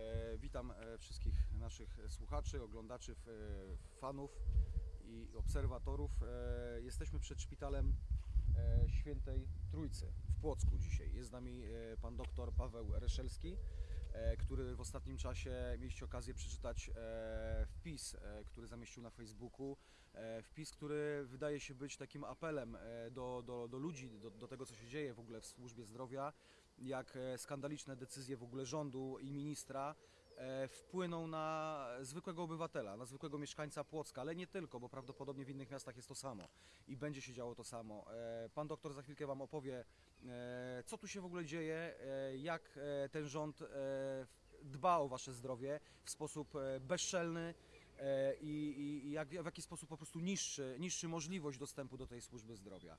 E, Witam e, wszystkich naszych słuchaczy, oglądaczy, e, fanów i obserwatorów. Jesteśmy przed szpitalem Świętej Trójcy w Płocku dzisiaj. Jest z nami pan doktor Paweł Reszelski, który w ostatnim czasie mieliście okazję przeczytać wpis, który zamieścił na Facebooku. Wpis, który wydaje się być takim apelem do, do, do ludzi, do, do tego, co się dzieje w ogóle w służbie zdrowia, jak e, skandaliczne decyzje w ogóle rządu i ministra e, wpłyną na zwykłego obywatela, na zwykłego mieszkańca Płocka, ale nie tylko, bo prawdopodobnie w innych miastach jest to samo i będzie się działo to samo. E, Pan doktor za chwilkę Wam opowie, co tu się w ogóle dzieje, jak ten rząd dba o Wasze zdrowie w sposób bezczelny i, i, jak, w jaki sposób po prostu niszczy, niszczy możliwość dostępu do tej służby zdrowia.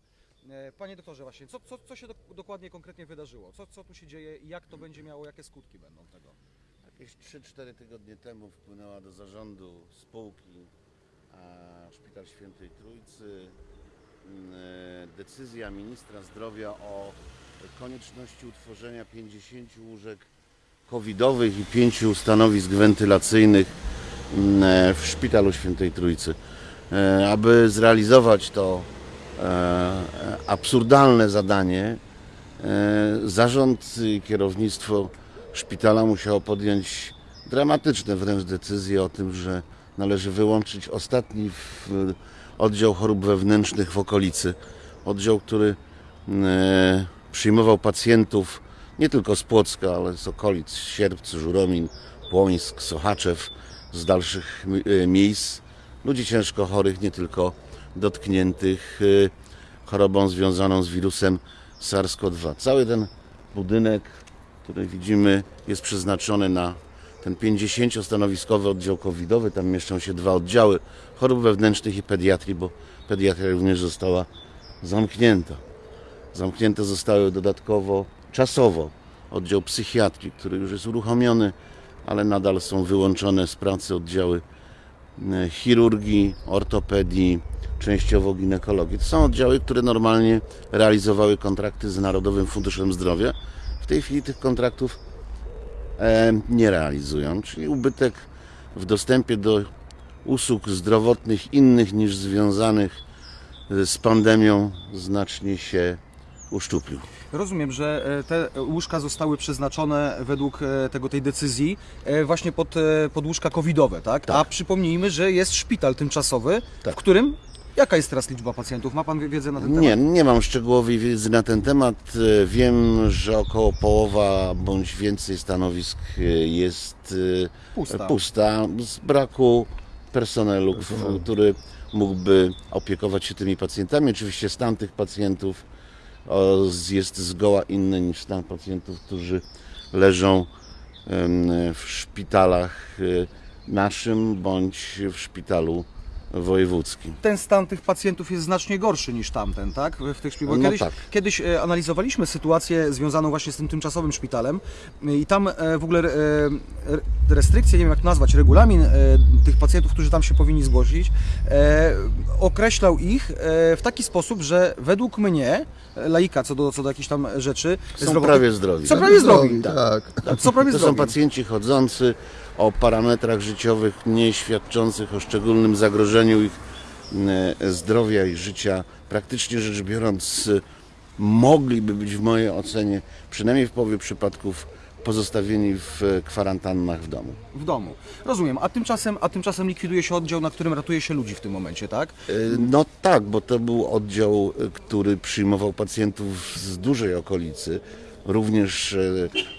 E, Panie doktorze, właśnie, co, co, co się do, dokładnie, konkretnie wydarzyło? Co, co tu się dzieje i jak to będzie miało, jakie skutki będą tego? Jakieś 3-4 tygodnie temu wpłynęła do zarządu spółki Szpital Świętej Trójcy mm, e, decyzja ministra zdrowia o konieczności utworzenia 50 łóżek covidowych i 5 stanowisk wentylacyjnych mm, e, w Szpitalu Świętej Trójcy. Aby zrealizować to absurdalne zadanie, e, zarząd i kierownictwo szpitala musiało podjąć dramatyczne wręcz decyzje o tym, że należy wyłączyć ostatni oddział chorób wewnętrznych w okolicy. Oddział, który e, przyjmował pacjentów nie tylko z Płocka, ale z okolic Sierpc, Żuromin, Płońsk, Sochaczew, z dalszych mi- e, miejsc. Ludzi ciężko chorych, nie tylko dotkniętych e, chorobą związaną z wirusem SARS-CoV-2. Cały ten budynek, który widzimy, jest przeznaczony na ten 50-stanowiskowy oddział covidowy. Tam mieszczą się dwa oddziały chorób wewnętrznych i pediatrii, bo pediatria również została zamknięta. Zamknięte zostały dodatkowo czasowo oddział psychiatrii, który już jest uruchomiony, ale nadal są wyłączone z pracy oddziały chirurgii, ortopedii, częściowo ginekologii. To są oddziały, które normalnie realizowały kontrakty z Narodowym Funduszem Zdrowia. W tej chwili tych kontraktów e, nie realizują, czyli ubytek w dostępie do usług zdrowotnych innych niż związanych e, z pandemią znacznie się uszczuplił. Rozumiem, że e, te łóżka zostały przeznaczone według e, tego, tej decyzji e, właśnie pod, pod łóżka covidowe, tak? Tak. A przypomnijmy, że jest szpital tymczasowy, Tak. w którym jaka jest teraz liczba pacjentów? Ma Pan wie- wiedzę na ten Nie, temat? nie mam szczegółowej wiedzy na ten temat. Wiem, że około połowa bądź więcej stanowisk jest Pusta. pusta z braku personelu, który mógłby opiekować się tymi pacjentami. Oczywiście stan tych pacjentów jest zgoła inny niż stan pacjentów, którzy leżą w szpitalach e, naszym bądź w szpitalu wojewódzkim. Ten stan tych pacjentów jest znacznie gorszy niż tamten, tak? W tych szpitalach. No Kiedyś, tak. kiedyś e, analizowaliśmy sytuację związaną właśnie z tym tymczasowym szpitalem e, i tam e, w ogóle re- restrykcje, nie wiem jak nazwać, regulamin tych pacjentów, którzy tam się powinni zgłosić, określał ich w taki sposób, że według mnie, laika co do, co do jakichś tam rzeczy, Są zdrowotnych- prawie zdrowi. Są prawie zdrowi. Tak. Co prawie To są zdrowi. pacjenci chodzący o parametrach życiowych nie świadczących o szczególnym zagrożeniu ich zdrowia i życia. Praktycznie rzecz biorąc, mogliby być w mojej ocenie, przynajmniej w połowie przypadków, pozostawieni w kwarantannach w domu. W domu. Rozumiem. A tymczasem, a tymczasem likwiduje się oddział, na którym ratuje się ludzi w tym momencie, tak? E, No tak, bo to był oddział, e, który przyjmował pacjentów z dużej okolicy, również e,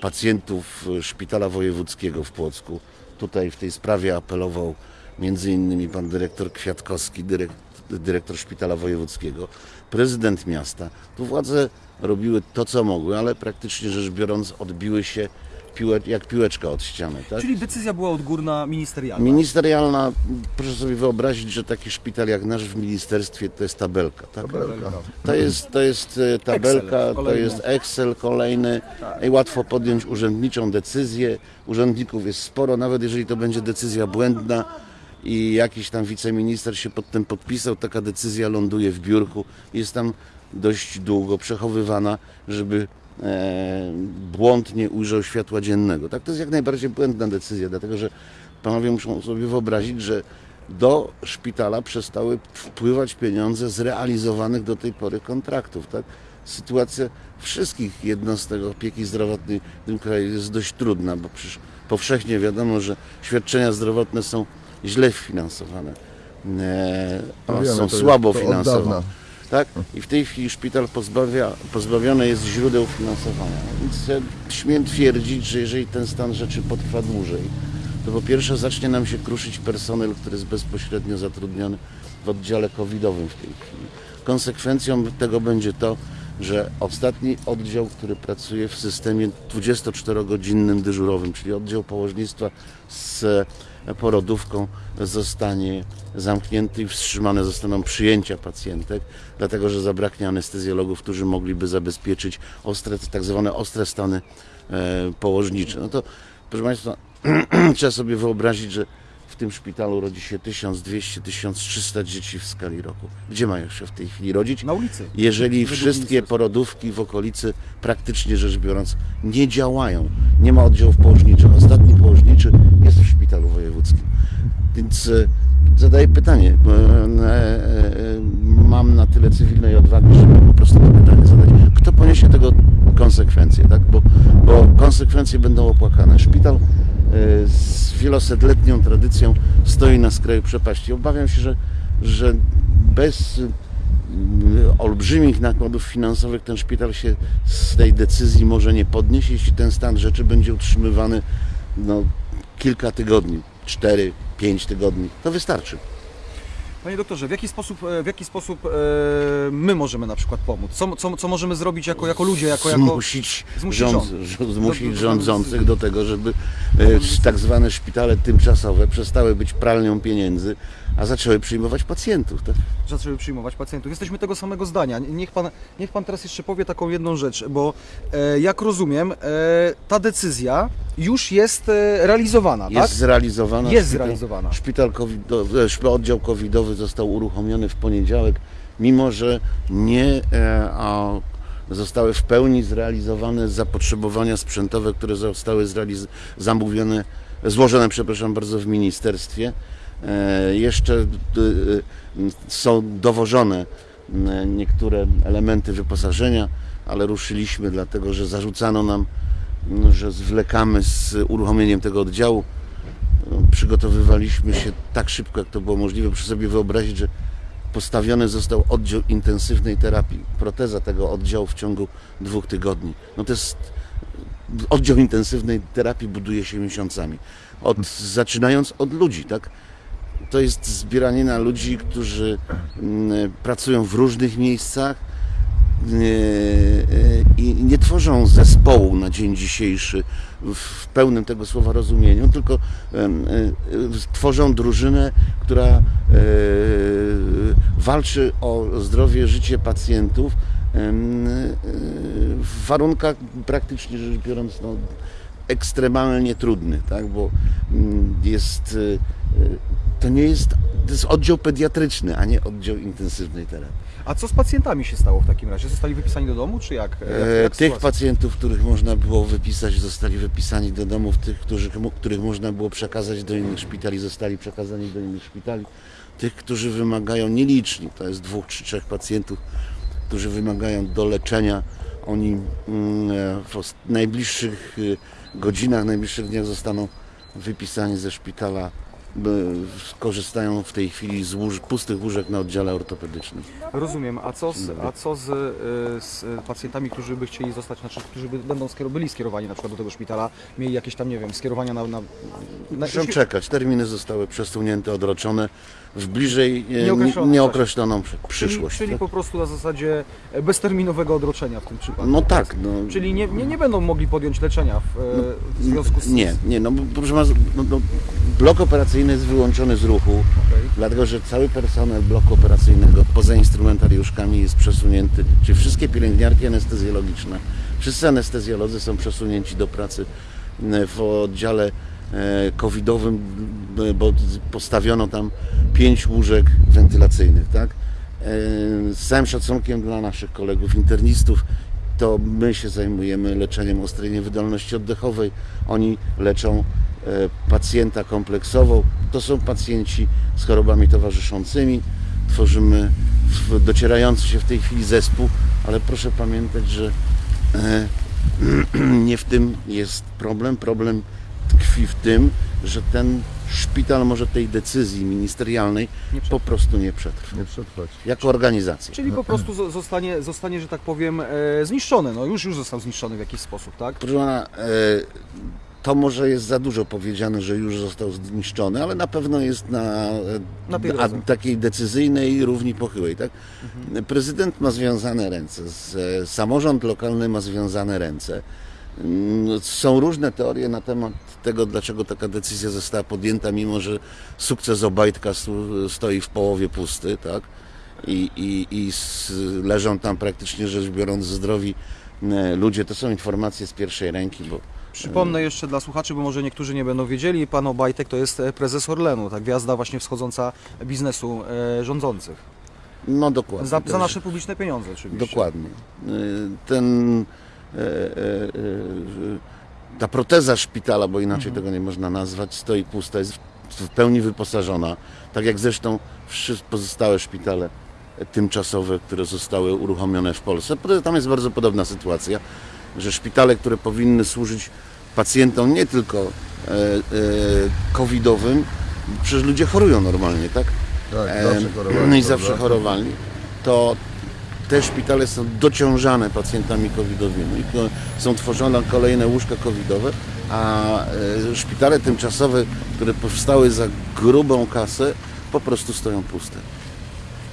pacjentów Szpitala Wojewódzkiego w Płocku. Tutaj w tej sprawie apelował między innymi pan dyrektor Kwiatkowski, dyrekt, dyrektor Szpitala Wojewódzkiego, prezydent miasta. Tu władze robiły to, co mogły, ale praktycznie rzecz biorąc odbiły się piłe, jak piłeczka od ściany. Tak? Czyli decyzja była odgórna ministerialna. Ministerialna, proszę sobie wyobrazić, że taki szpital jak nasz w ministerstwie to jest tabelka. Tak? To jest, to jest e, tabelka, Excel to jest Excel kolejny i łatwo podjąć urzędniczą decyzję. Urzędników jest sporo, nawet jeżeli to będzie decyzja błędna i jakiś tam wiceminister się pod tym podpisał, taka decyzja ląduje w biurku, jest tam dość długo przechowywana, żeby błąd nie ujrzał światła dziennego. Tak, to jest jak najbardziej błędna decyzja, dlatego że panowie muszą sobie wyobrazić, że do szpitala przestały wpływać pieniądze z realizowanych do tej pory kontraktów. Tak? Sytuacja wszystkich jednostek opieki zdrowotnej w tym kraju jest dość trudna, bo przecież powszechnie wiadomo, że świadczenia zdrowotne są źle finansowane, e, No są słabo finansowane. Tak? I w tej chwili szpital pozbawia, pozbawiony jest źródeł finansowania. Więc ja śmiem twierdzić, że jeżeli ten stan rzeczy potrwa dłużej, to po pierwsze zacznie nam się kruszyć personel, który jest bezpośrednio zatrudniony w oddziale covidowym w tej chwili. Konsekwencją tego będzie to, że ostatni oddział, który pracuje w systemie 24-godzinnym dyżurowym, czyli oddział położnictwa z porodówką, zostanie zamknięty i wstrzymane zostaną przyjęcia pacjentek, dlatego że zabraknie anestezjologów, którzy mogliby zabezpieczyć ostre, tak zwane ostre stany e, położnicze. No to, proszę Państwa, trzeba sobie wyobrazić, że w tym szpitalu rodzi się 1200-1300 dzieci w skali roku. Gdzie mają się w tej chwili rodzić? Na ulicy. jeżeli wszystkie porodówki w okolicy, praktycznie rzecz biorąc, nie działają. Nie ma oddziałów położniczych. Ostatni położniczy jest w szpitalu wojewódzkim. Więc e, zadaję pytanie. bo, e, e, Mam na tyle cywilnej odwagi, żeby po prostu to pytanie zadać. Kto poniesie tego konsekwencje? Tak? Bo, bo konsekwencje będą opłakane. Szpital e, z wielosetletnią tradycją stoi na skraju przepaści. Obawiam się, że, że bez olbrzymich nakładów finansowych ten szpital się z tej decyzji może nie podnieść, jeśli ten stan rzeczy będzie utrzymywany no, kilka tygodni, 4-5 tygodni. To wystarczy. Panie doktorze, w jaki sposób, e, w jaki sposób e, my możemy na przykład pomóc? Co, co, co możemy zrobić jako, jako ludzie, jako, jako... Zmusić, zmusić rząd, rząd. zmusić rządzących do tego, żeby e, tak zwane szpitale tymczasowe przestały być pralnią pieniędzy, a zaczęły przyjmować pacjentów. Tak? zaczęły przyjmować pacjentów. Jesteśmy tego samego zdania. Niech pan, niech pan teraz jeszcze powie taką jedną rzecz, bo jak rozumiem, ta decyzja już jest realizowana, Jest tak? zrealizowana. Jest Szpital- zrealizowana. Szpital covidowy, szp- oddział covidowy został uruchomiony w poniedziałek, mimo że nie e, zostały w pełni zrealizowane zapotrzebowania sprzętowe, które zostały zamówione, złożone, przepraszam bardzo, w ministerstwie. E, jeszcze e, są dowożone niektóre elementy wyposażenia, ale ruszyliśmy dlatego, że zarzucano nam, że zwlekamy z uruchomieniem tego oddziału przygotowywaliśmy się tak szybko, jak to było możliwe. Proszę sobie wyobrazić, że postawiony został oddział intensywnej terapii, proteza tego oddziału w ciągu dwóch tygodni. No to jest oddział intensywnej terapii buduje się miesiącami. Od, zaczynając od ludzi, tak? To jest zbieranina ludzi, którzy mm, pracują w różnych miejscach i nie tworzą zespołu na dzień dzisiejszy w pełnym tego słowa rozumieniu, tylko e, e, tworzą drużynę, która e, walczy o zdrowie, życie pacjentów e, w warunkach praktycznie rzecz biorąc no, ekstremalnie trudnych, tak? bo mm, jest, e, e, to nie jest, to jest oddział pediatryczny, a nie oddział intensywnej terapii. A co z pacjentami się stało w takim razie? Zostali wypisani do domu, czy jak? jak, E, jak Tych sytuacja? pacjentów, których można było wypisać, zostali wypisani do domów, tych, którzy, których można było przekazać do innych szpitali, zostali przekazani do innych szpitali. Tych, którzy wymagają nieliczni, to jest dwóch czy trzech pacjentów, którzy wymagają do leczenia, oni mm, w najbliższych e, godzinach, najbliższych dniach zostaną wypisani ze szpitala. Korzystają w tej chwili z łóż, pustych łóżek na oddziale ortopedycznym. Rozumiem. A co z, a co z, e, z pacjentami, którzy by chcieli zostać, znaczy, którzy by, będą byli skierowani na przykład do tego szpitala, mieli jakieś tam, nie wiem, skierowania na... na, na Muszą czekać. Terminy zostały przesunięte, odroczone w bliżej e, Nieokreślonym nie- nieokreśloną przy- Czyli, przyszłość. czyli tak? po prostu na zasadzie e, bezterminowego odroczenia w tym przypadku. No tak. No, Czyli nie, nie, nie będą mogli podjąć leczenia w, e, w związku z... nie, nie, no bo proszę no, no, blok operacyjny jest wyłączony z ruchu, Okej. dlatego że cały personel bloku operacyjnego poza instrumentariuszkami jest przesunięty, czyli wszystkie pielęgniarki anestezjologiczne, wszyscy anestezjolodzy są przesunięci do pracy e, w oddziale e, covidowym, b- bo postawiono tam pięć łóżek wentylacyjnych, tak? E, Z całym szacunkiem dla naszych kolegów internistów, to my się zajmujemy leczeniem ostrej niewydolności oddechowej. Oni leczą e, pacjenta kompleksowo. To są pacjenci z chorobami towarzyszącymi. Tworzymy docierający się w tej chwili zespół, ale proszę pamiętać, że e, nie w tym jest problem. Problem tkwi w tym, że ten szpital może tej decyzji ministerialnej Nie po prostu nie przetrwać. Nie przetrwać. Jako organizacja. Czyli po prostu zo- zostanie, zostanie że tak powiem, e, zniszczony. No już, już został zniszczony w jakiś sposób, tak? Proszę pana, e, to może jest za dużo powiedziane, że już został zniszczony, ale na pewno jest na, Na takiej decyzyjnej równi pochyłej. Tak? Prezydent ma związane ręce, z, samorząd lokalny ma związane ręce. Mm, Są różne teorie na temat tego, dlaczego taka decyzja została podjęta, mimo że sukces Obajtka stoi w połowie pusty, tak? I, i, i leżą tam praktycznie rzecz biorąc zdrowi ludzie. To są informacje z pierwszej ręki, bo Przypomnę jeszcze dla słuchaczy, bo może niektórzy nie będą wiedzieli, pan Obajtek to jest e, prezes Orlenu, tak, gwiazda właśnie wschodząca biznesu e, rządzących. no dokładnie. Za, za nasze publiczne pieniądze oczywiście. Dokładnie. Ten, e, e, e, ta proteza szpitala, bo inaczej Mhm. tego nie można nazwać, stoi pusta, jest w pełni wyposażona. Tak jak zresztą wszystkie pozostałe szpitale tymczasowe, które zostały uruchomione w Polsce. Tam jest bardzo podobna sytuacja, że szpitale, które powinny służyć pacjentom nie tylko e, e, covidowym, przecież ludzie chorują normalnie, tak? Tak, Em, zawsze chorowali. No i zawsze chorowali, to te szpitale są dociążane pacjentami covidowymi. Są tworzone kolejne łóżka covidowe, a e, szpitale tymczasowe, które powstały za grubą kasę, po prostu stoją puste.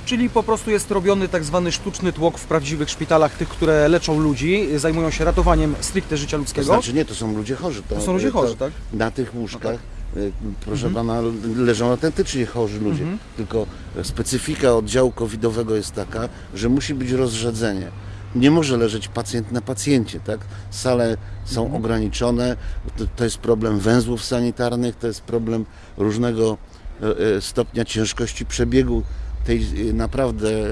Czyli po prostu jest robiony tak zwany sztuczny tłok w prawdziwych szpitalach, tych, które leczą ludzi, zajmują się ratowaniem stricte życia To ludzkiego. znaczy nie, to są ludzie chorzy. To są ludzie chorzy, to, tak? Na tych łóżkach, e, proszę Mhm. pana, leżą autentycznie chorzy ludzie. Tylko specyfika oddziału covidowego jest taka, że musi być rozrzedzenie. Nie może leżeć pacjent na pacjencie, tak? Sale są Mhm. ograniczone, to, to jest problem węzłów sanitarnych, to jest problem różnego e, e, stopnia ciężkości przebiegu tej e, naprawdę e,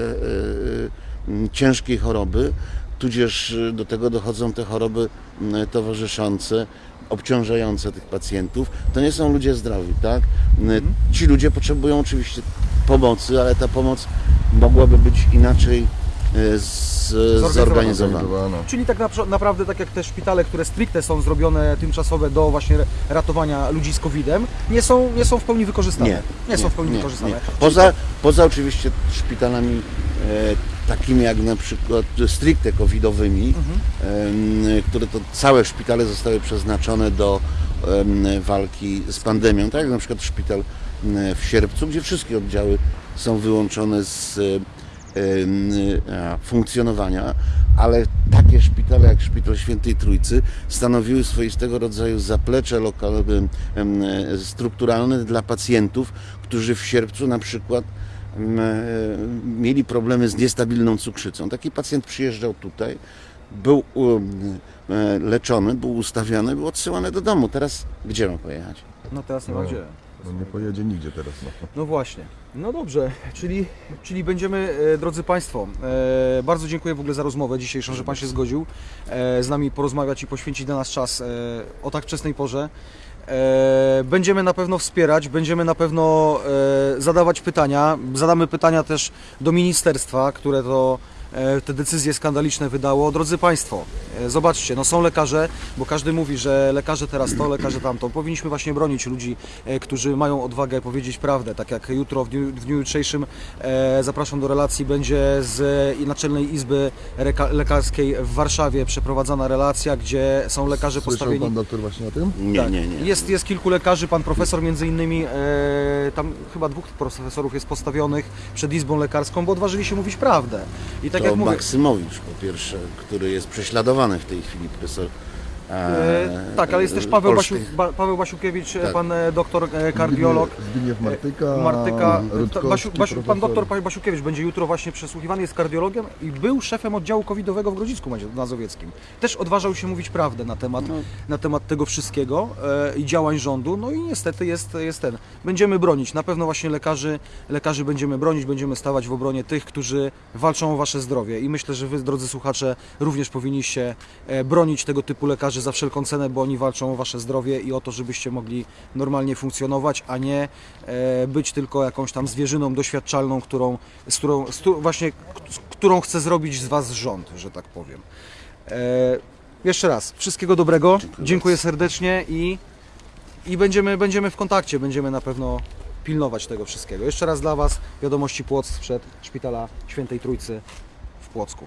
m, ciężkiej choroby, tudzież do tego dochodzą te choroby towarzyszące, obciążające tych pacjentów. To nie są ludzie zdrowi, tak? M, Ci ludzie potrzebują oczywiście pomocy, ale ta pomoc mogłaby być inaczej z, zorganizowana. Zorganizowana. Czyli tak napr- naprawdę tak jak te szpitale, które stricte są zrobione tymczasowe do właśnie ratowania ludzi z COVID-em, nie są, nie są w pełni wykorzystane. Nie, nie, są w pełni nie, wykorzystane. nie. Poza, poza oczywiście szpitalami e, takimi jak na przykład stricte covidowymi, em, które to całe szpitale zostały przeznaczone do em, walki z pandemią, tak jak na przykład szpital w Sierpcu, gdzie wszystkie oddziały są wyłączone z e, funkcjonowania, ale takie szpitale jak Szpital Świętej Trójcy stanowiły swoistego rodzaju zaplecze lokalne, e, strukturalne dla pacjentów, którzy w sierpcu na przykład e, mieli problemy z niestabilną cukrzycą. Taki pacjent przyjeżdżał tutaj, był um, e, leczony, był ustawiony, był odsyłany do domu. Teraz gdzie ma pojechać? No teraz nie ma No. gdzie. No nie pojedzie nigdzie teraz. No. No właśnie. No dobrze, czyli, czyli będziemy, e, drodzy Państwo, e, bardzo dziękuję w ogóle za rozmowę dzisiejszą, że Pan się zgodził e, z nami porozmawiać i poświęcić dla nas czas e, o tak wczesnej porze. E, Będziemy na pewno wspierać, będziemy na pewno zadawać pytania. Zadamy pytania też do ministerstwa, które to te decyzje skandaliczne wydało. Drodzy Państwo, zobaczcie, no są lekarze, bo każdy mówi, że lekarze teraz to, lekarze tamto. Powinniśmy właśnie bronić ludzi, e, którzy mają odwagę powiedzieć prawdę. Tak jak jutro w dniu, w dniu jutrzejszym e, zapraszam do relacji, będzie z e, Naczelnej Izby Reka- Lekarskiej w Warszawie przeprowadzana relacja, gdzie są lekarze Słyszał postawieni. pan doktor właśnie o tym? Nie, Tak. nie, nie. Jest, jest kilku lekarzy, pan profesor między innymi, e, tam chyba dwóch profesorów jest postawionych przed Izbą Lekarską, bo odważyli się mówić prawdę. I tak to jak mówię, Maksymowicz po pierwsze, który jest prześladowany w tej chwili, profesor E, tak, ale jest też Paweł, Basiu, ba, Paweł Basiukiewicz, e, Tak. pan e, doktor e, kardiolog. Zbigniew- Martyka, Martyka, Basiu, Basiu, pan doktor Basiukiewicz będzie jutro właśnie przesłuchiwany, jest kardiologiem i był szefem oddziału covidowego w Grodzisku Mazowieckim. Też odważał się mówić prawdę na temat, No. na temat tego wszystkiego e, i działań rządu, no i niestety jest, jest ten. Będziemy bronić, na pewno właśnie lekarzy, lekarzy będziemy bronić, będziemy stawać w obronie tych, którzy walczą o wasze zdrowie i myślę, że wy, drodzy słuchacze, również powinniście e, bronić tego typu lekarzy za wszelką cenę, bo oni walczą o wasze zdrowie i o to, żebyście mogli normalnie funkcjonować, a nie e, być tylko jakąś tam zwierzyną doświadczalną, którą, z którą, z, właśnie, z którą chce zrobić z was rząd, że tak powiem. E, jeszcze raz, wszystkiego dobrego, Dziękuję dziękuję serdecznie i, i będziemy, będziemy w kontakcie, będziemy na pewno pilnować tego wszystkiego. Jeszcze raz dla Was wiadomości Płock sprzed Szpitala Świętej Trójcy w Płocku.